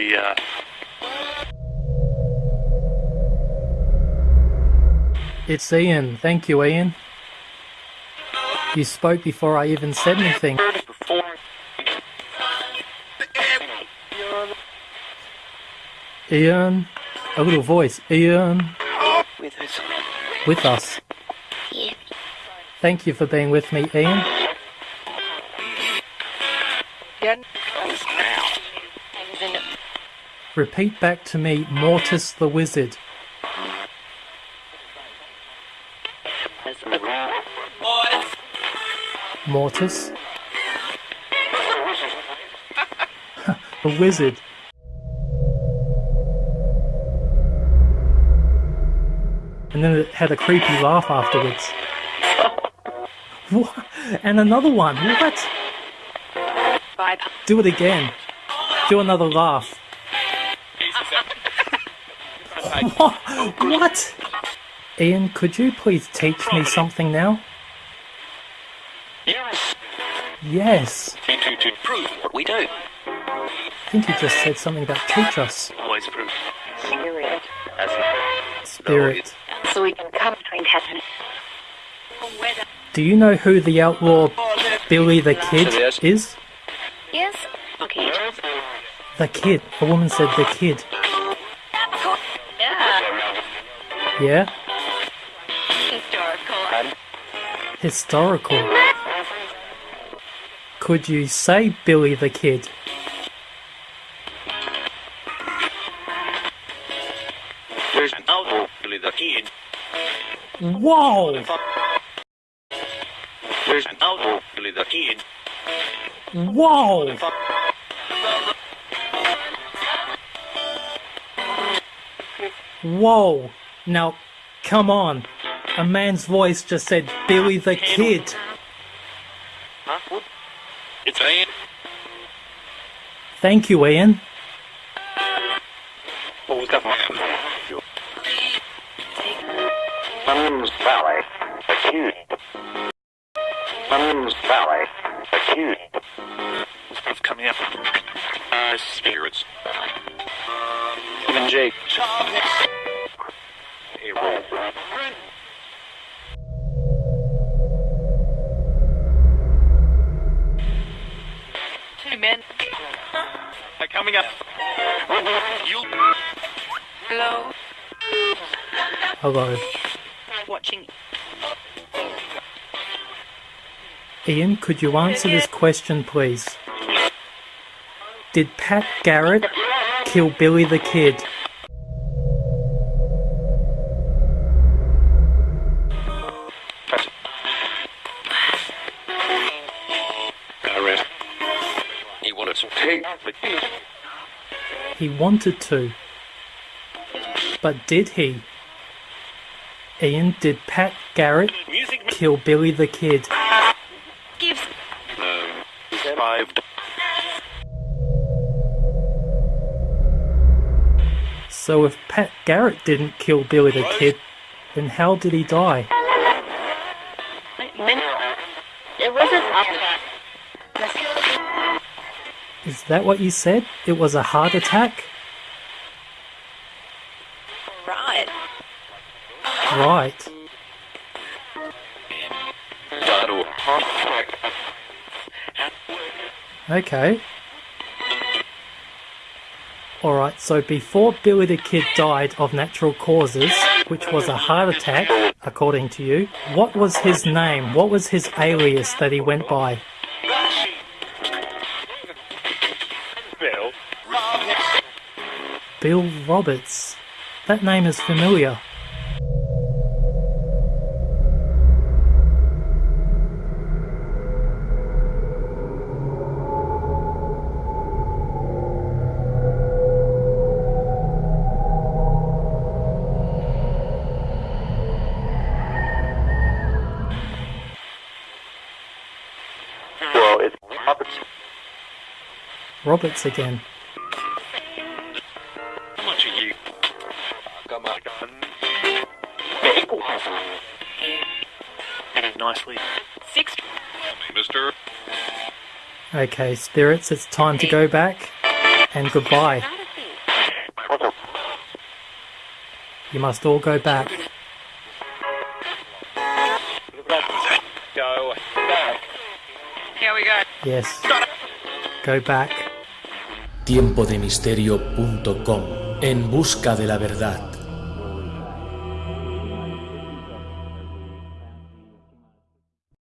the, uh... It's Ian. Thank you, Ian. You spoke before I even said anything. Ian. A little voice. Ian. With us. With us. Thank you for being with me, Ian. Repeat back to me, Mortis the Wizard. Mortis. the Wizard. And then it had a creepy laugh afterwards. What? And another one. What? Do it again. Do another laugh. What? what? Ian, could you please teach me something now? Yes. Yes. To, to, to prove what we do. I think you just said something about teach us. Always prove. Spirit. As Spirit. So we can come between heaven. Do you know who the outlaw Billy the Kid is? Yes. Okay. The kid. A woman said the kid. Yeah? Historical. Historical. Could you say Billy the Kid? There's an outlaw, Billy the Kid. Whoa! There's an outlaw, Billy the Kid. Whoa! Whoa! Now, come on. A man's voice just said Billy the Kid. Huh? It's Ian. Thank you, Ian. What was that man? Thumbs Valley, accused. Thumbs Valley, accused. Stuff coming up. Uh, spirits. Even Jake. Men. They're coming up. You. Hello. Hello. Watching. Ian, could you answer this question, please? Did Pat Garrett kill Billy the Kid? He wanted to. But did he? Ian, did Pat Garrett kill Billy the Kid? Gives. No. Survived. So if Pat Garrett didn't kill Billy the Kid, then how did he die? It wasn't Is that what you said? It was a heart attack? right. Right. Okay. Alright, so before Billy the Kid died of natural causes, which was a heart attack, according to you, what was his name? What was his alias that he went by? Bill Roberts. That name is familiar. Well, it's Roberts. Roberts again. Sakamakon. It is nicely. Six. Mister. Okay, spirits, it's time to go back and goodbye. You must all go back. Go. Here we go. Yes. Go back. Tiempodemisterio.com. En busca de la verdad.